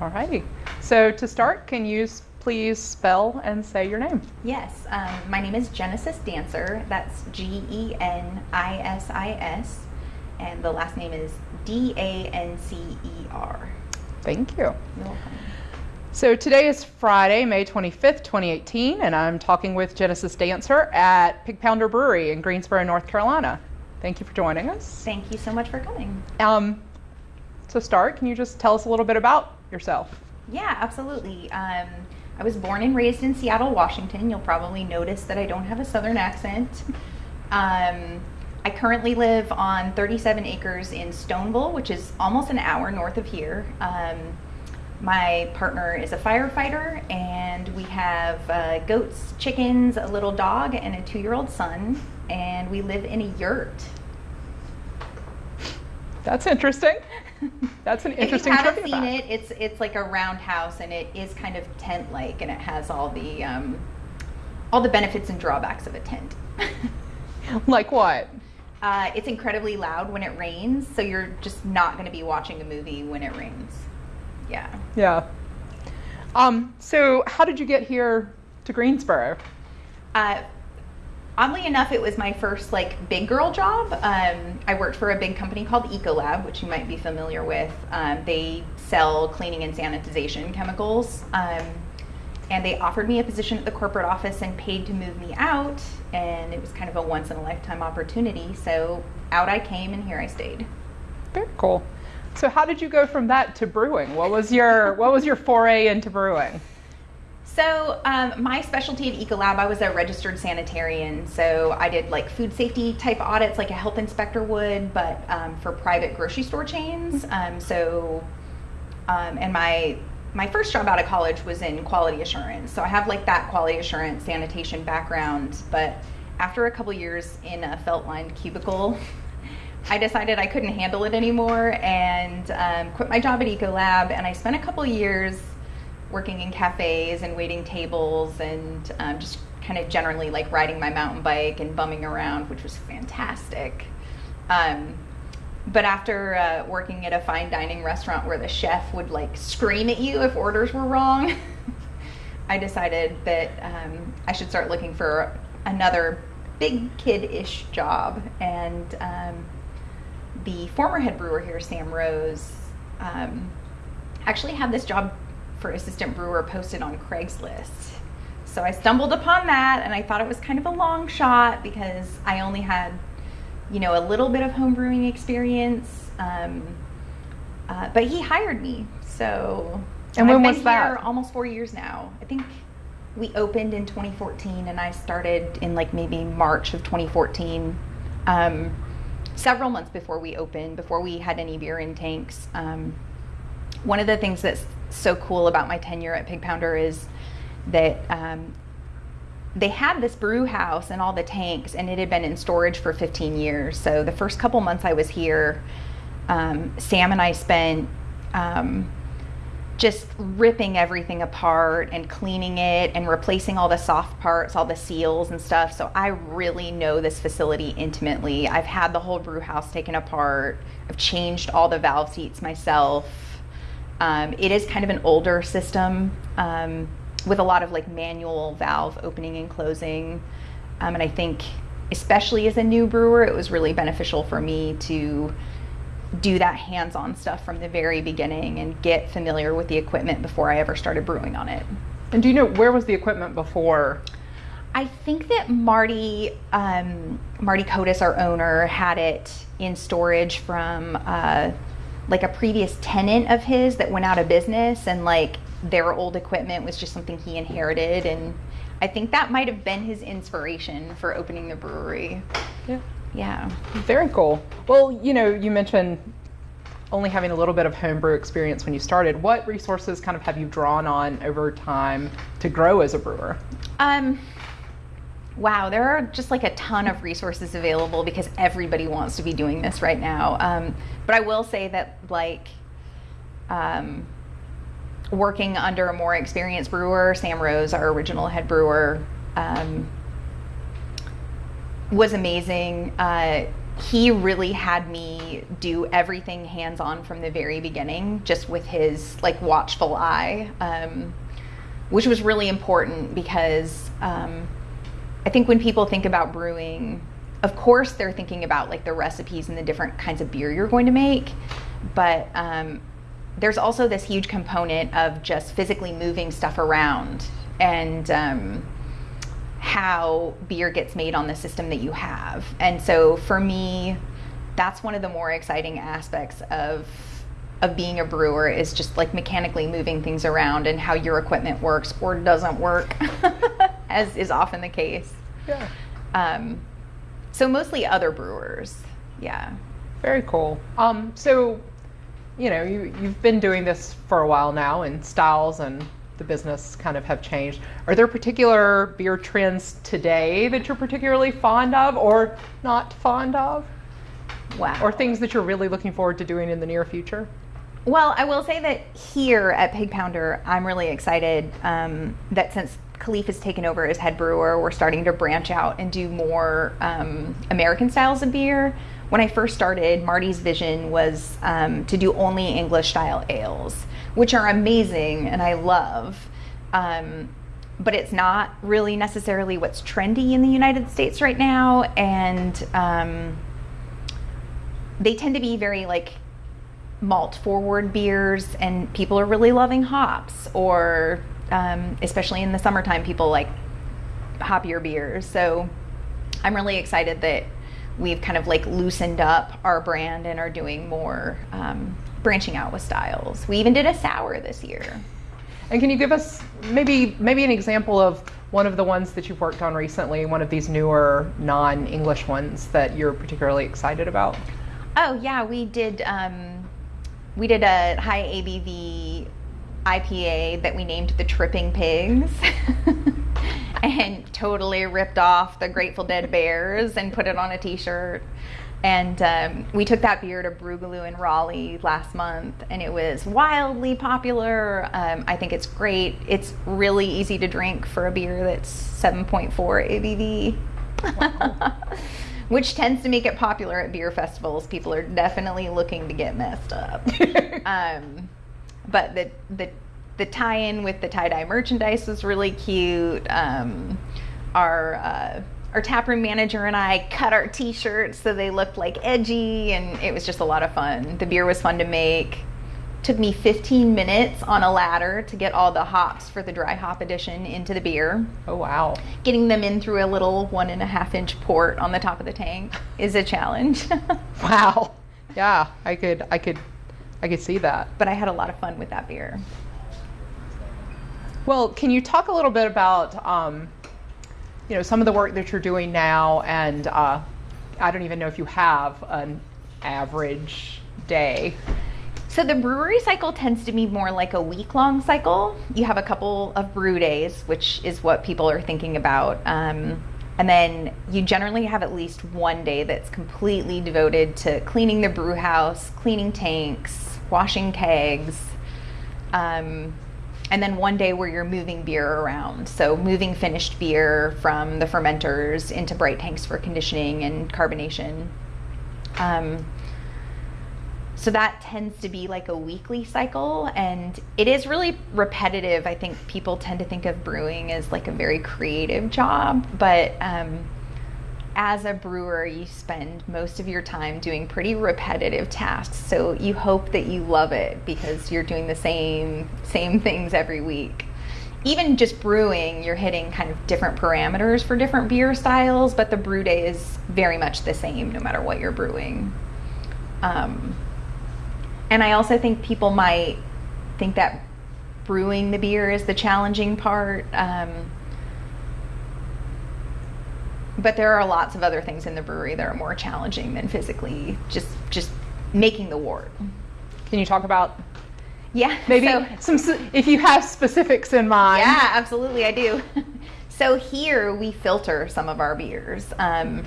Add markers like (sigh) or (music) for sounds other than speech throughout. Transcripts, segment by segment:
All righty. So to start, can you please spell and say your name? Yes, um, my name is Genesis Dancer. That's G E N I S I S. And the last name is D A N C E R. Thank you. You're welcome. So today is Friday, May 25th, 2018, and I'm talking with Genesis Dancer at Pig Pounder Brewery in Greensboro, North Carolina. Thank you for joining us. Thank you so much for coming. Um, to start, can you just tell us a little bit about yourself? Yeah, absolutely. Um, I was born and raised in Seattle, Washington. You'll probably notice that I don't have a southern accent. Um, I currently live on 37 acres in Stoneville, which is almost an hour north of here. Um, my partner is a firefighter, and we have uh, goats, chickens, a little dog, and a two year old son. And we live in a yurt. That's interesting. (laughs) (laughs) That's an interesting if you haven't seen it, it's it's like a roundhouse, and it is kind of tent like, and it has all the um, all the benefits and drawbacks of a tent. (laughs) Like what? uh, it's incredibly loud when it rains, so you're just not going to be watching a movie when it rains. Yeah. Yeah. Um, so how did you get here to Greensboro? Uh, oddly enough, it was my first like big girl job. Um, I worked for a big company called Ecolab, which you might be familiar with. Um, they sell cleaning and sanitization chemicals. Um, and they offered me a position at the corporate office and paid to move me out. And it was kind of a once in a lifetime opportunity. So out I came, and here I stayed. Very cool. So how did you go from that to brewing? What was your what was your foray into brewing? So um, my specialty at Ecolab, I was a registered sanitarian. So I did like food safety type audits, like a health inspector would, but um, for private grocery store chains. Um, so, um, and my my first job out of college was in quality assurance. So I have like that quality assurance sanitation background. But after a couple years in a felt lined cubicle, (laughs) I decided I couldn't handle it anymore and um, quit my job at Ecolab. And I spent a couple years working in cafes and waiting tables and um, just kind of generally like riding my mountain bike and bumming around, which was fantastic. Um, but after uh, working at a fine dining restaurant where the chef would like scream at you if orders were wrong, (laughs) I decided that um, I should start looking for another big kid-ish job. And um, the former head brewer here, Sam Rose, um, actually had this job for assistant brewer posted on Craigslist. So I stumbled upon that and I thought it was kind of a long shot because I only had, you know, a little bit of home brewing experience. Um, uh, but he hired me. So And when was been that? here almost four years now. I think we opened in 2014 and I started in like maybe March of 2014. Um, several months before we opened, before we had any beer in tanks. Um, one of the things that's so cool about my tenure at Pig Pounder is that um, they had this brew house and all the tanks, and it had been in storage for 15 years. So the first couple months I was here, um, Sam and I spent um, just ripping everything apart and cleaning it and replacing all the soft parts, all the seals and stuff. So I really know this facility intimately. I've had the whole brew house taken apart. I've changed all the valve seats myself. Um, it is kind of an older system um, with a lot of like manual valve opening and closing. Um, and I think, especially as a new brewer, it was really beneficial for me to do that hands-on stuff from the very beginning and get familiar with the equipment before I ever started brewing on it. And do you know where was the equipment before? I think that Marty, um, Marty Kotis, our owner, had it in storage from uh, like a previous tenant of his that went out of business, and like their old equipment was just something he inherited, and I think that might have been his inspiration for opening the brewery. Yeah. Yeah. Very cool. Well, you know, you mentioned only having a little bit of homebrew experience when you started. What resources kind of have you drawn on over time to grow as a brewer? Um, wow, there are just like a ton of resources available because everybody wants to be doing this right now. Um, but I will say that, like, um, working under a more experienced brewer, Sam Rose, our original head brewer, um, was amazing. Uh, he really had me do everything hands on from the very beginning, just with his like watchful eye, um, which was really important because um, I think when people think about brewing, of course they're thinking about like the recipes and the different kinds of beer you're going to make, but um, there's also this huge component of just physically moving stuff around and um, how beer gets made on the system that you have. And so for me, that's one of the more exciting aspects of of being a brewer is just like mechanically moving things around and how your equipment works or doesn't work, (laughs) as is often the case. Yeah. Um, so mostly other brewers. Yeah. Very cool. Um, so, you know, you, you've been doing this for a while now, and styles and the business kind of have changed. Are there particular beer trends today that you're particularly fond of or not fond of? Wow. Or things that you're really looking forward to doing in the near future? Well, I will say that here at Pig Pounder, I'm really excited um, that since Khalif has taken over as head brewer, we're starting to branch out and do more um, American styles of beer. When I first started, Marty's vision was um, to do only English style ales, which are amazing and I love. Um, but it's not really necessarily what's trendy in the United States right now. And um, they tend to be very like malt forward beers and people are really loving hops or um, especially in the summertime people like hoppier beers. So i'm really excited that we've kind of like loosened up our brand and are doing more um, branching out with styles. We even did a sour this year. And can you give us maybe maybe an example of one of the ones that you've worked on recently, one of these newer non-English ones that you're particularly excited about? oh yeah we did um, we did a high abv ipa that we named the tripping pigs (laughs) and totally ripped off the grateful dead bears and put it on a t-shirt and um, we took that beer to Brewgaloo in Raleigh last month, and it was wildly popular. Um, I think it's great. It's really easy to drink for a beer that's 7.4 ABV, (laughs) which tends to make it popular at beer festivals. People are definitely looking to get messed up. (laughs) um, but the the the tie-in with the tie-dye merchandise was really cute. Um, our uh, our taproom manager and I cut our t-shirts so they looked like edgy, and it was just a lot of fun. The beer was fun to make. Took me 15 minutes on a ladder to get all the hops for the dry hop edition into the beer. Oh wow. Getting them in through a little one and a half inch port on the top of the tank is a challenge. (laughs) Wow. Yeah, I could I could I could see that. but I had a lot of fun with that beer. Well, can you talk a little bit about, um, you know, some of the work that you're doing now, and uh, I don't even know if you have an average day. So the brewery cycle tends to be more like a week long cycle. You have a couple of brew days, which is what people are thinking about. Um, and then you generally have at least one day that's completely devoted to cleaning the brew house, cleaning tanks, washing kegs. Um, and then one day where you're moving beer around. So moving finished beer from the fermenters into bright tanks for conditioning and carbonation. Um, so that tends to be like a weekly cycle and it is really repetitive i think people tend to think of brewing as like a very creative job but um, as a brewer you spend most of your time doing pretty repetitive tasks. So you hope that you love it because you're doing the same same things every week. Even just brewing you're hitting kind of different parameters for different beer styles but the brew day is very much the same no matter what you're brewing. Um, and I also think people might think that brewing the beer is the challenging part. Um, but there are lots of other things in the brewery that are more challenging than physically just just making the wort. Can you talk about Yeah, maybe so- some, if you have specifics in mind? Yeah, absolutely, I do. (laughs) so here we filter some of our beers. Um,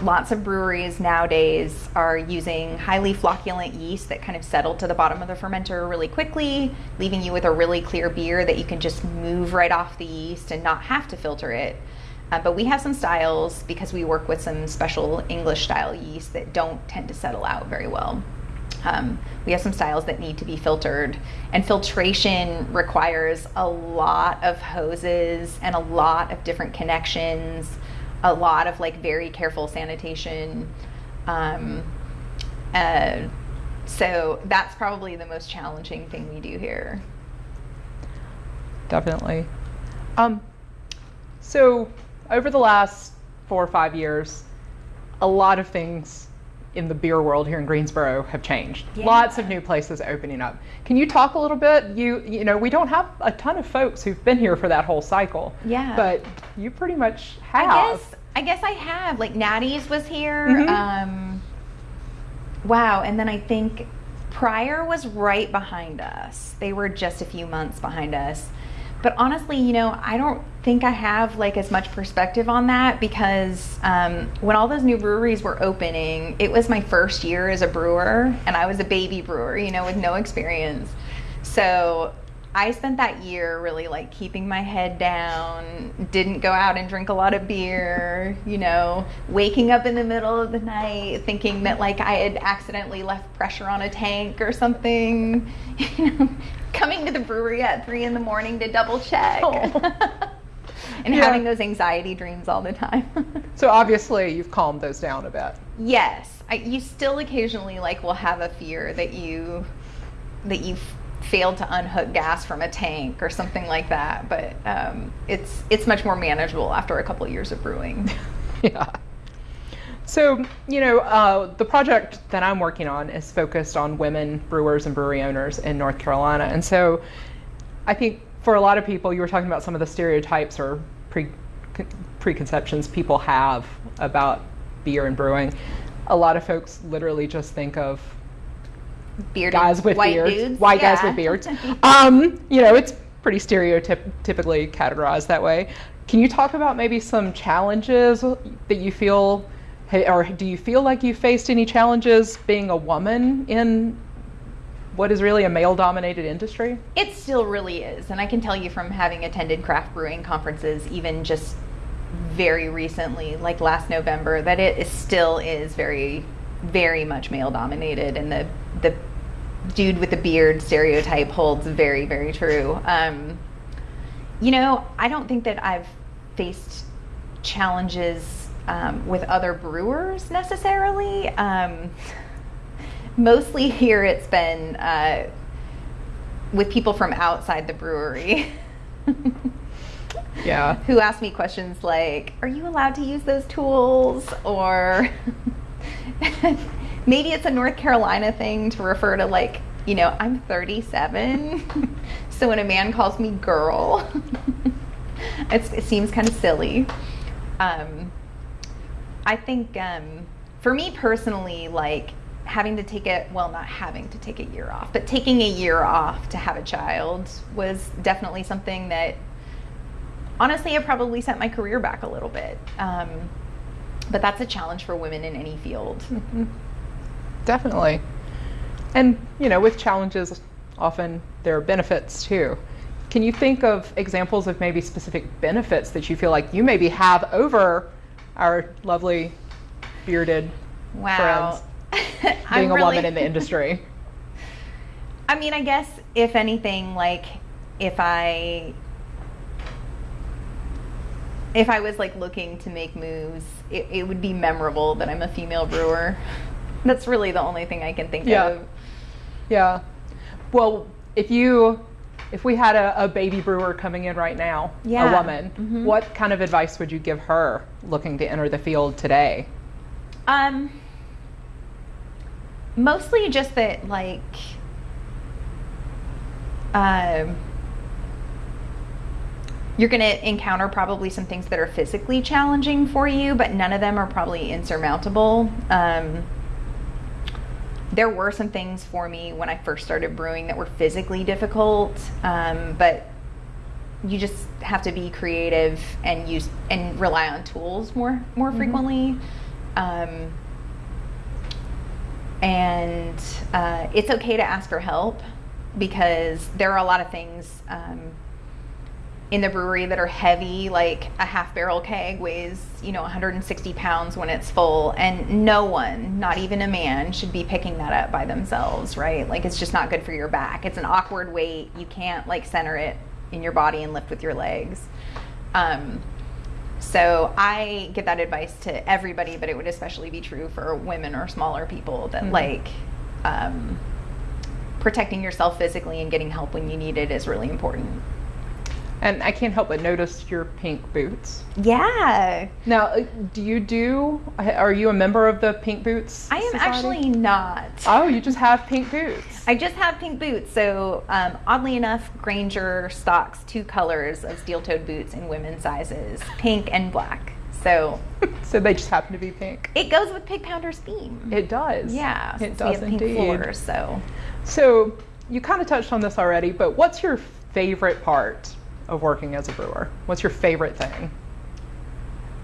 lots of breweries nowadays are using highly flocculent yeast that kind of settle to the bottom of the fermenter really quickly, leaving you with a really clear beer that you can just move right off the yeast and not have to filter it. Uh, but we have some styles because we work with some special English style yeast that don't tend to settle out very well. Um, we have some styles that need to be filtered, and filtration requires a lot of hoses and a lot of different connections, a lot of like very careful sanitation. Um, uh, so that's probably the most challenging thing we do here. Definitely. Um, so over the last four or five years, a lot of things in the beer world here in Greensboro have changed. Yeah. Lots of new places opening up. Can you talk a little bit? You you know, we don't have a ton of folks who've been here for that whole cycle. Yeah. But you pretty much have. I guess I guess I have. Like Natty's was here. Mhm. Um, wow, and then I think Preyer was right behind us. They were just a few months behind us. But honestly, you know, I don't think I have like as much perspective on that because um, when all those new breweries were opening, it was my first year as a brewer, and I was a baby brewer, you know, with no experience. So I spent that year really like keeping my head down, didn't go out and drink a lot of beer, you know, waking up in the middle of the night thinking that like I had accidentally left pressure on a tank or something, (laughs) you know, coming to the brewery at three in the morning to double check. Oh. (laughs) and Yeah. having those anxiety dreams all the time. (laughs) So obviously you've calmed those down a bit. Yes, I, you still occasionally like will have a fear that you that you f- failed to unhook gas from a tank or something like that, but um, it's it's much more manageable after a couple years of brewing. (laughs) Yeah. So, you know, uh, the project that I'm working on is focused on women brewers and brewery owners in North Carolina. And so I think for a lot of people, you were talking about some of the stereotypes or pre- preconceptions people have about beer and brewing. A lot of folks literally just think of Bearded guys with white beards, dudes, white guys with beards. (laughs) Um, you know, it's pretty stereotypically categorized that way. Can you talk about maybe some challenges that you feel, or do you feel like you faced any challenges being a woman in what is really a male-dominated industry? It still really is. And I can tell you from having attended craft brewing conferences, even just very recently, like last November, that it is still is very, very much male dominated. And the, the dude with a beard stereotype holds very, very true. Um, you know, I don't think that I've faced challenges um, with other brewers necessarily. Um, mostly here it's been uh, with people from outside the brewery (laughs) Yeah. who ask me questions like are you allowed to use those tools or (laughs) maybe it's a north carolina thing to refer to like you know i'm 37 (laughs) so when a man calls me girl (laughs) it seems kind of silly. Um, i think um, for me personally like having to take it well not having to take a year off but taking a year off to have a child was definitely something that honestly it probably set my career back a little bit. Um, but that's a challenge for women in any field Definitely. And, you know, with challenges, often there are benefits too. Can you think of examples of maybe specific benefits that you feel like you maybe have over our lovely bearded wow friends (laughs) being a really- woman in the industry? (laughs) I mean, I guess if anything, like if I if I was like looking to make moves, it, it would be memorable that I'm a female brewer. (laughs) That's really the only thing I can think Yeah. of. Yeah. Well, if you if we had a, a baby brewer coming in right now, Yeah. a woman, Mhm. what kind of advice would you give her looking to enter the field today? Um, mostly just that, like, um, you're going to encounter probably some things that are physically challenging for you, but none of them are probably insurmountable. Um, there were some things for me when I first started brewing that were physically difficult, um, but you just have to be creative and use and rely on tools more more frequently. Um, and uh, it's okay to ask for help because there are a lot of things um, in the brewery that are heavy, like a half barrel keg weighs, you know, 160 pounds when it's full. And no one, not even a man, should be picking that up by themselves, right? Like it's just not good for your back. It's an awkward weight. You can't like center it in your body and lift with your legs. Um, so I give that advice to everybody, but it would especially be true for women or smaller people that Mhm. like um, protecting yourself physically and getting help when you need it is really important. And I can't help but notice your pink boots. Yeah, Now, uh, do you do? Are you a member of the Pink Boots? I am Society? actually not. Oh, you just have pink boots. I just have pink boots. So, um, oddly enough, Grainger stocks two colors of steel toed boots in women's sizes pink and black. So, (laughs) so they just happen to be pink. it goes with Pig Pounder's theme. It does. yeah, it does have pink indeed. floors. So, So you kind of touched on this already, but what's your favorite part of working as a brewer? What's your favorite thing?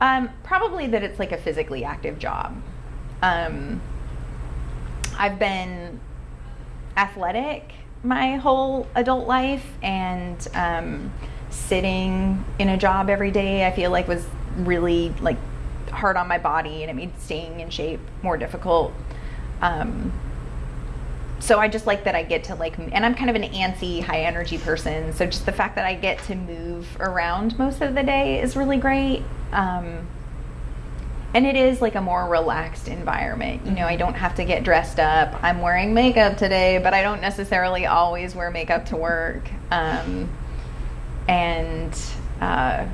Um, probably that it's like a physically active job. Um, I've been athletic my whole adult life, and um, sitting in a job every day, I feel like was really like hard on my body, and it made staying in shape more difficult. Um, so I just like that I get to like, and I'm kind of an antsy, high energy person. So just the fact that I get to move around most of the day is really great. Um, and it is like a more relaxed environment. You know, I don't have to get dressed up. I'm wearing makeup today, but I don't necessarily always wear makeup to work. Um, and uh,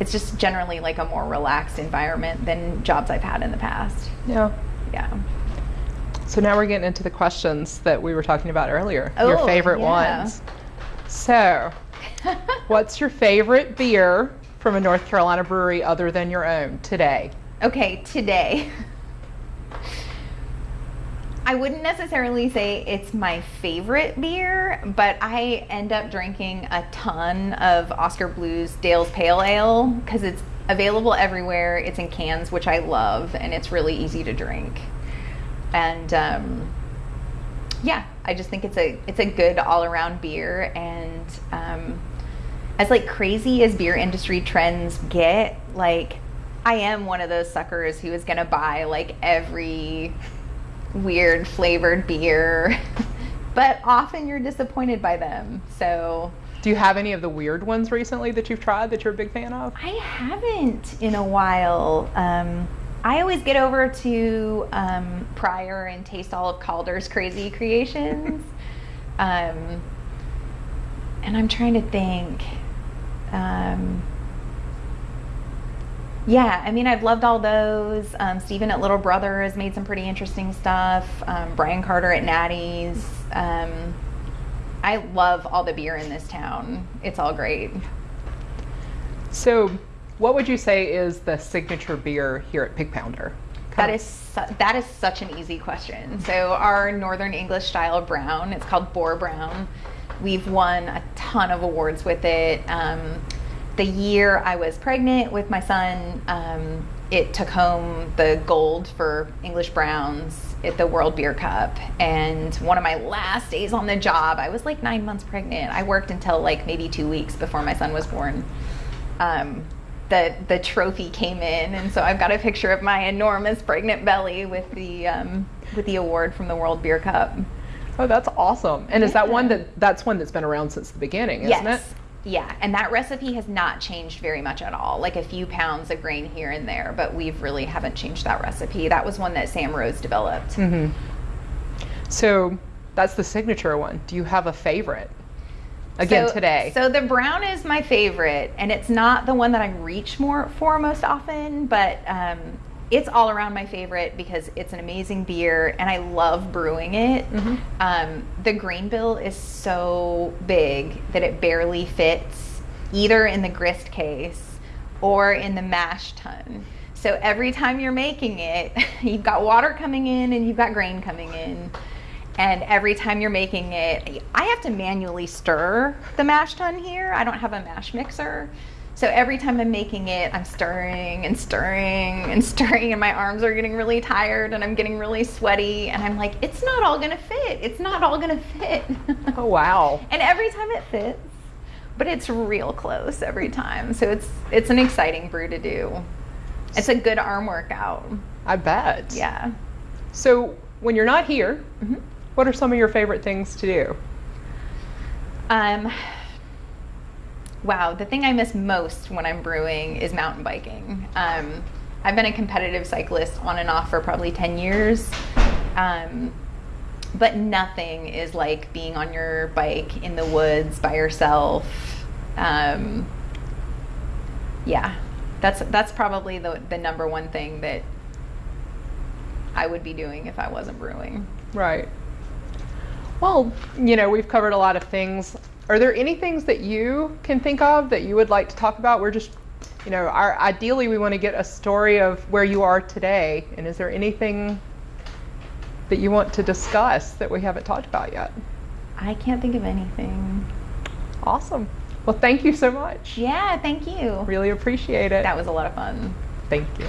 it's just generally like a more relaxed environment than jobs I've had in the past. Yeah. Yeah. So now we're getting into the questions that we were talking about earlier. your Oh, favorite yeah. ones. So, what's your favorite beer from a North Carolina brewery other than your own today? Okay, today. I wouldn't necessarily say it's my favorite beer, but I end up drinking a ton of Oskar Blues Dale's Pale Ale because it's available everywhere. It's in cans, which I love, and it's really easy to drink. And um, yeah, I just think it's a it's a good all around beer, and um, as like crazy as beer industry trends get, like I am one of those suckers who is gonna buy like every weird flavored beer, (laughs) but often you're disappointed by them. So Do you have any of the weird ones recently that you've tried that you're a big fan of? I haven't in a while. Um, I always get over to um, Preyer and taste all of Calder's crazy creations. (laughs) um, and I'm trying to think. Um, yeah, I mean, I've loved all those. Um, Steven at Little Brother has made some pretty interesting stuff. Um, Brian Carter at Natty's. Um, I love all the beer in this town. It's all great. So, what would you say is the signature beer here at Pig Pounder? That is that is such an easy question. So our Northern English style brown, it's called Boar Brown. We've won a ton of awards with it. Um, the year I was pregnant with my son, um, it took home the gold for English Browns at the World Beer Cup. And one of my last days on the job, I was like nine months pregnant. I worked until like maybe two weeks before my son was born. Um, the the trophy came in, and so I've got a picture of my enormous pregnant belly with the um, with the award from the World Beer Cup. Oh, that's awesome. And is that one that that's one that's been around since the beginning, isn't yes. it? Yeah, and that recipe has not changed very much at all. Like a few pounds of grain here and there, but we've really haven't changed that recipe. That was one that Sam Rose developed. Mhm. So, that's the signature one. Do you have a favorite? Again So- today. So the brown is my favorite, and it's not the one that I reach more for most often, but um, it's all around my favorite because it's an amazing beer, and I love brewing it. Mhm. Um, the grain bill is so big that it barely fits either in the grist case or in the mash tun. So every time you're making it, (laughs) you've got water coming in and you've got grain coming in. And every time you're making it, I have to manually stir the mash tun here. I don't have a mash mixer. So every time I'm making it, I'm stirring and stirring and (laughs) stirring, and my arms are getting really tired and I'm getting really sweaty. And I'm like, it's not all gonna fit. It's not all gonna fit. (laughs) oh wow. and every time it fits, but it's real close every time. So it's it's an exciting brew to do. It's a good arm workout. I bet. Yeah. So when you're not here, Mhm. What are some of your favorite things to do? Um, wow, the thing I miss most when I'm brewing is mountain biking. Um, I've been a competitive cyclist on and off for probably 10 years. Um, but nothing is like being on your bike in the woods by yourself. Um, yeah, that's that's probably the, the number one thing that I would be doing if I wasn't brewing. Right. Well, you know, we've covered a lot of things. Are there any things that you can think of that you would like to talk about? We're just, you know, our, ideally we want to get a story of where you are today. And is there anything that you want to discuss that we haven't talked about yet? I can't think of anything. Awesome. Well, thank you so much. Yeah, thank you. Really appreciate it. That was a lot of fun. Thank you.